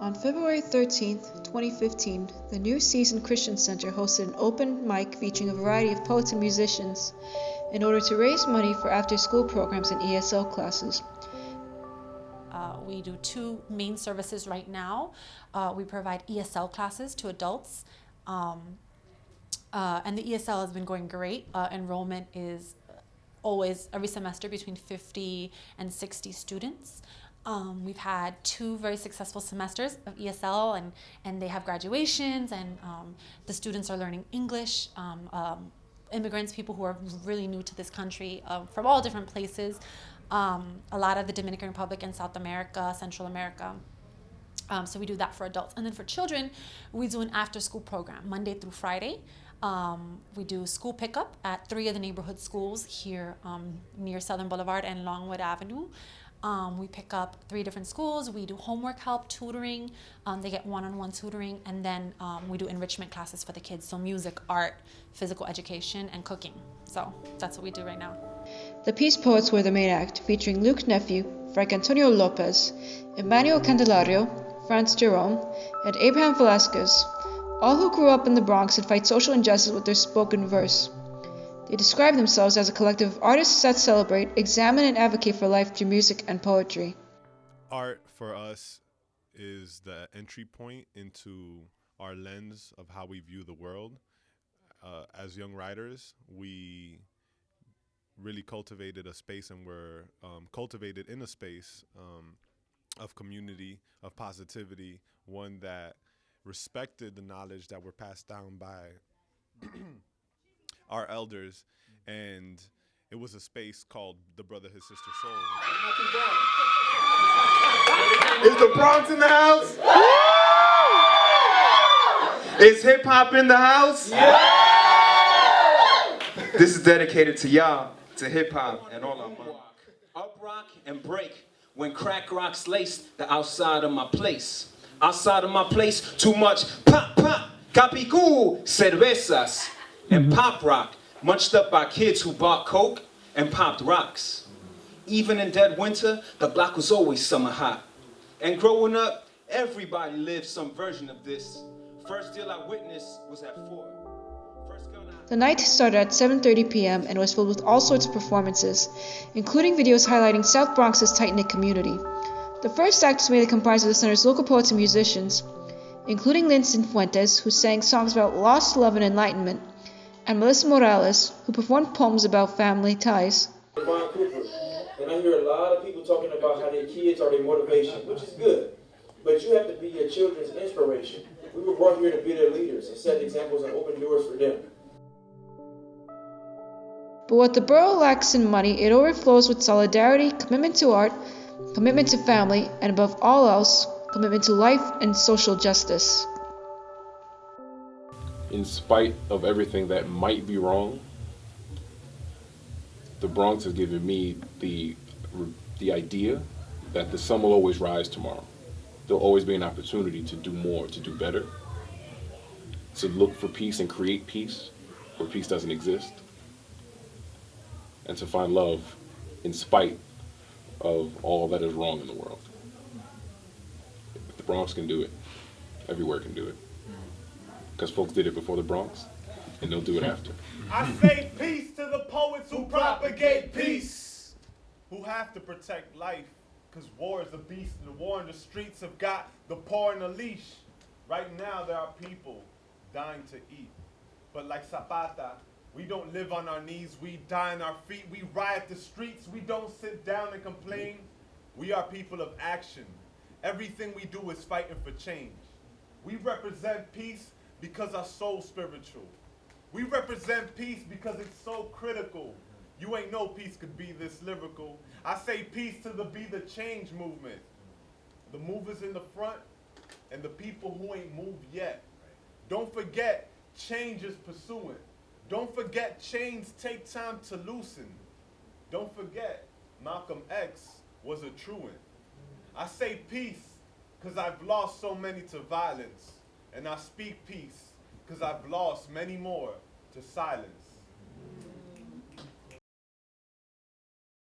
On February 13, 2015, the New Season Christian Center hosted an open mic featuring a variety of poets and musicians in order to raise money for after school programs and ESL classes. Uh, we do two main services right now. Uh, we provide ESL classes to adults, um, uh, and the ESL has been going great. Uh, enrollment is always every semester between 50 and 60 students. Um, we've had two very successful semesters of ESL and, and they have graduations and um, the students are learning English. Um, um immigrants, people who are really new to this country uh, from all different places. Um, a lot of the Dominican Republic and South America, Central America. So we do that for adults. And then for children, we do an after school program, Monday through Friday. Um, we do school pickup at three of the neighborhood schools here um, near Southern Boulevard and Longwood Avenue. Um, we pick up three different schools. We do homework help, tutoring. Um, they get one-on-one tutoring, and then um, we do enrichment classes for the kids. So music, art, physical education, and cooking. So that's what we do right now. The Peace Poets were the main act, featuring Luke Nephew, Frank Antonio Lopez, Emmanuel Candelario, Franz Jerome, and Abraham Velasquez, all who grew up in the Bronx and fight social injustice with their spoken verse. They describe themselves as a collective of artists that celebrate, examine, and advocate for life through music and poetry. Art for us is the entry point into our lens of how we view the world. Uh, as young writers, we really cultivated a space and were um, cultivated in a space um, of community, of positivity, one that respected the knowledge that were passed down by our elders, and it was a space called the Brotherhood Sister Sol. Is the Bronx in the house? Is hip hop in the house? This is dedicated to y'all, to hip hop and all our money. Up rock and break when crack rocks lace the outside of my place. Outside of my place, too much pop, pop, capicú, cervezas and mm -hmm. pop rock, munched up by kids who bought coke and popped rocks. Even in dead winter, the block was always summer hot. And growing up, everybody lived some version of this. First deal I witnessed was at four. The night started at 7.30 p.m. and was filled with all sorts of performances, including videos highlighting South Bronx's tight-knit community. The first act was made comprised of the center's local poets and musicians, including Linson Fuentes, who sang songs about lost love and enlightenment, and Melissa Morales, who performed poems about family ties. And I hear a lot of people talking about how their kids are their motivation, which is good. But you have to be your children's inspiration. We were brought here to be their leaders and set examples and open doors for them. But what the borough lacks in money, it overflows with solidarity, commitment to art, commitment to family, and above all else, commitment to life and social justice in spite of everything that might be wrong, the Bronx has given me the, the idea that the sun will always rise tomorrow. There'll always be an opportunity to do more, to do better, to look for peace and create peace where peace doesn't exist, and to find love in spite of all that is wrong in the world. If the Bronx can do it, everywhere can do it because folks did it before the Bronx, and they'll do it after. I say peace to the poets who propagate peace, who have to protect life, because war is a beast, and the war in the streets have got the poor in a leash. Right now, there are people dying to eat. But like Zapata, we don't live on our knees, we die on our feet, we riot the streets, we don't sit down and complain. We are people of action. Everything we do is fighting for change. We represent peace because our soul spiritual. We represent peace because it's so critical. You ain't know peace could be this lyrical. I say peace to the Be the Change movement. The movers in the front and the people who ain't moved yet. Don't forget, change is pursuing. Don't forget, chains take time to loosen. Don't forget, Malcolm X was a truant. I say peace because I've lost so many to violence and I speak peace, because I've lost many more to silence.